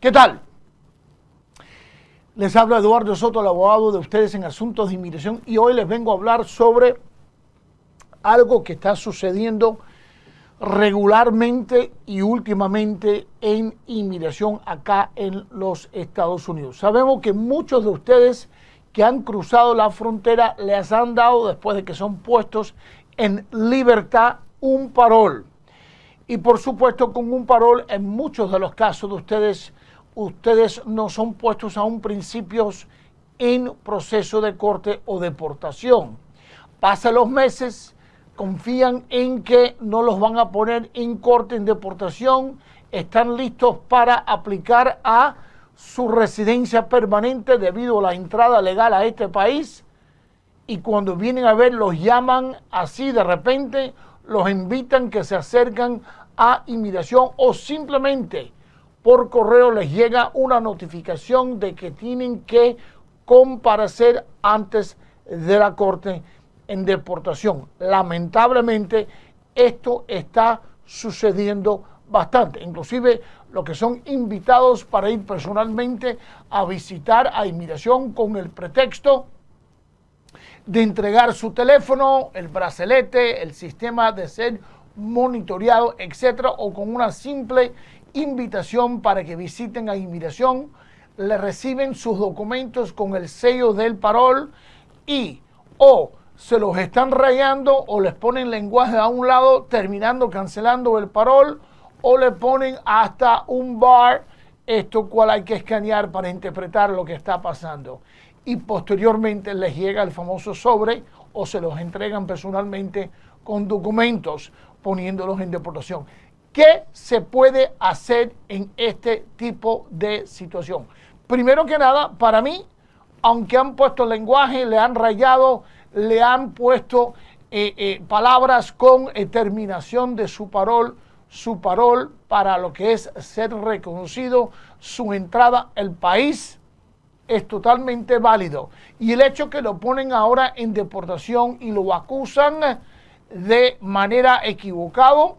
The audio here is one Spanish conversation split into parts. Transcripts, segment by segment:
¿Qué tal? Les habla Eduardo Soto, el abogado de ustedes en asuntos de inmigración y hoy les vengo a hablar sobre algo que está sucediendo regularmente y últimamente en inmigración acá en los Estados Unidos. Sabemos que muchos de ustedes que han cruzado la frontera les han dado, después de que son puestos en libertad, un parol. Y por supuesto, con un parol, en muchos de los casos de ustedes, ustedes no son puestos aún principios en proceso de corte o deportación. Pasan los meses, confían en que no los van a poner en corte, en deportación, están listos para aplicar a su residencia permanente debido a la entrada legal a este país y cuando vienen a ver los llaman así de repente los invitan que se acercan a inmigración o simplemente por correo les llega una notificación de que tienen que comparecer antes de la corte en deportación. Lamentablemente esto está sucediendo bastante. Inclusive los que son invitados para ir personalmente a visitar a inmigración con el pretexto de entregar su teléfono, el bracelete, el sistema de ser monitoreado, etcétera, o con una simple invitación para que visiten a inmigración, le reciben sus documentos con el sello del parol y o se los están rayando o les ponen lenguaje a un lado terminando cancelando el parol o le ponen hasta un bar, esto cual hay que escanear para interpretar lo que está pasando y posteriormente les llega el famoso sobre o se los entregan personalmente con documentos poniéndolos en deportación. ¿Qué se puede hacer en este tipo de situación? Primero que nada, para mí, aunque han puesto lenguaje, le han rayado, le han puesto eh, eh, palabras con terminación de su parol, su parol para lo que es ser reconocido, su entrada al país, es totalmente válido. Y el hecho que lo ponen ahora en deportación y lo acusan de manera equivocado,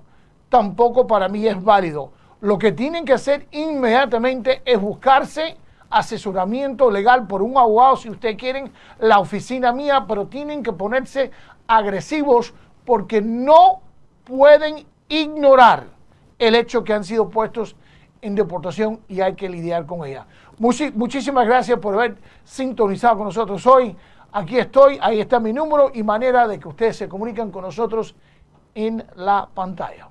tampoco para mí es válido. Lo que tienen que hacer inmediatamente es buscarse asesoramiento legal por un abogado, si ustedes quieren, la oficina mía, pero tienen que ponerse agresivos porque no pueden ignorar el hecho que han sido puestos en deportación y hay que lidiar con ella. muchísimas gracias por haber sintonizado con nosotros hoy. Aquí estoy, ahí está mi número y manera de que ustedes se comunican con nosotros en la pantalla.